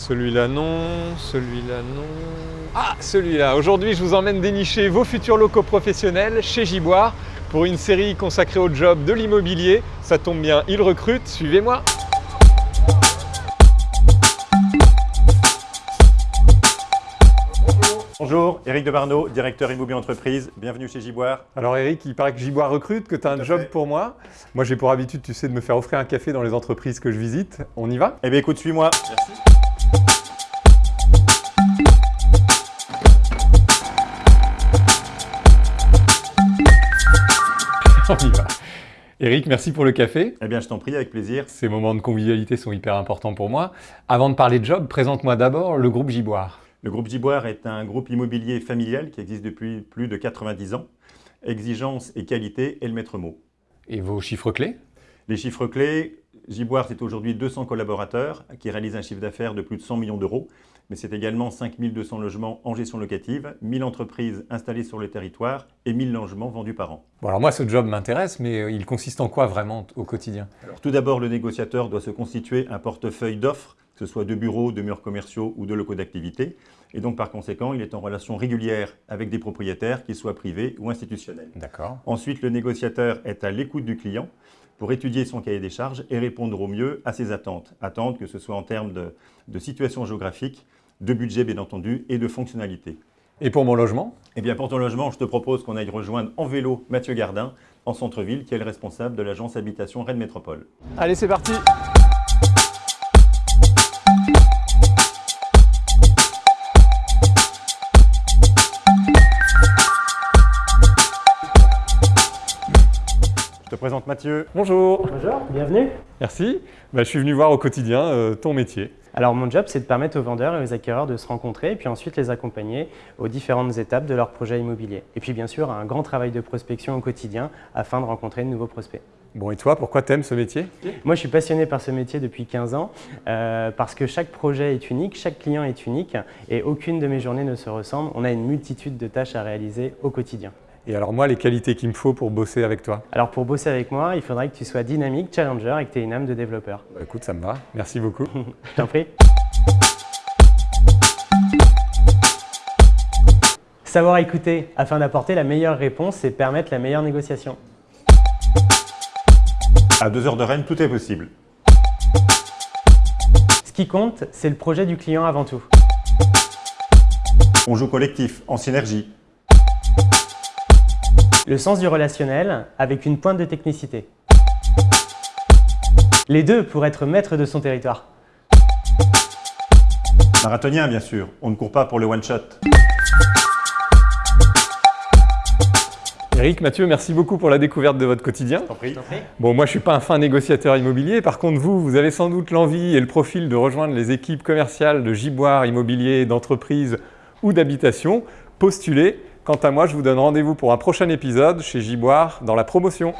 Celui-là non, celui-là non... Ah, celui-là Aujourd'hui, je vous emmène dénicher vos futurs locaux professionnels chez Giboire pour une série consacrée au job de l'immobilier. Ça tombe bien, ils recrutent, suivez-moi Bonjour, Eric Debarneau, directeur immobilier entreprise. Bienvenue chez Giboire. Alors Eric, il paraît que Giboire recrute, que tu as un job pour moi. Moi, j'ai pour habitude, tu sais, de me faire offrir un café dans les entreprises que je visite. On y va? Eh bien écoute, suis-moi. Merci. On y va. Eric, merci pour le café. Eh bien, je t'en prie, avec plaisir. Ces moments de convivialité sont hyper importants pour moi. Avant de parler de job, présente-moi d'abord le groupe Giboire. Le groupe Giboire est un groupe immobilier familial qui existe depuis plus de 90 ans. Exigence et qualité est le maître mot. Et vos chiffres clés? Les chiffres clés, Giboire, c'est aujourd'hui 200 collaborateurs qui réalisent un chiffre d'affaires de plus de 100 millions d'euros, mais c'est également 5200 logements en gestion locative, 1000 entreprises installées sur le territoire et 1000 logements vendus par an. Bon alors moi, ce job m'intéresse, mais euh, il consiste en quoi vraiment au quotidien? Alors, Tout d'abord, le négociateur doit se constituer un portefeuille d'offres que ce soit de bureaux, de murs commerciaux ou de locaux d'activité. Et donc, par conséquent, il est en relation régulière avec des propriétaires, qu'ils soient privés ou institutionnels. D'accord. Ensuite, le négociateur est à l'écoute du client pour étudier son cahier des charges et répondre au mieux à ses attentes. Attentes que ce soit en termes de, de situation géographique, de budget bien entendu et de fonctionnalité. Et pour mon logement? Eh bien pour ton logement, je te propose qu'on aille rejoindre en vélo Mathieu Gardin en centre-ville qui est le responsable de l'agence habitation Rennes Métropole. Allez, c'est parti présente Mathieu. Bonjour Bonjour, bienvenue. Merci. Bah, je suis venu voir au quotidien euh, ton métier. Alors mon job, c'est de permettre aux vendeurs et aux acquéreurs de se rencontrer et puis ensuite les accompagner aux différentes étapes de leur projet immobilier. Et puis bien sûr, un grand travail de prospection au quotidien afin de rencontrer de nouveaux prospects. Bon, et toi, pourquoi t'aimes ce métier? Moi, je suis passionné par ce métier depuis 15 ans euh, parce que chaque projet est unique, chaque client est unique et aucune de mes journées ne se ressemble. On a une multitude de tâches à réaliser au quotidien. Et alors moi, les qualités qu'il me faut pour bosser avec toi Alors pour bosser avec moi, il faudrait que tu sois dynamique, challenger et que tu aies une âme de développeur. Bah, Écoute, ça me va. Merci beaucoup. je t'en prie. Savoir écouter afin d'apporter la meilleure réponse et permettre la meilleure négociation. À deux heures de Rennes, tout est possible. Ce qui compte, c'est le projet du client avant tout. On joue collectif, en synergie. Le sens du relationnel avec une pointe de technicité. Les deux pour être maître de son territoire. Marathonien, bien sûr. On ne court pas pour le one-shot. Eric, Mathieu, merci beaucoup pour la découverte de votre quotidien. Bon, moi, je ne suis pas un fin négociateur immobilier. Par contre, vous, vous avez sans doute l'envie et le profil de rejoindre les équipes commerciales de Giboire Immobilier, d'entreprise ou d'habitation. Postulez. Quant à moi, je vous donne rendez-vous pour un prochain épisode chez Giboire dans la promotion.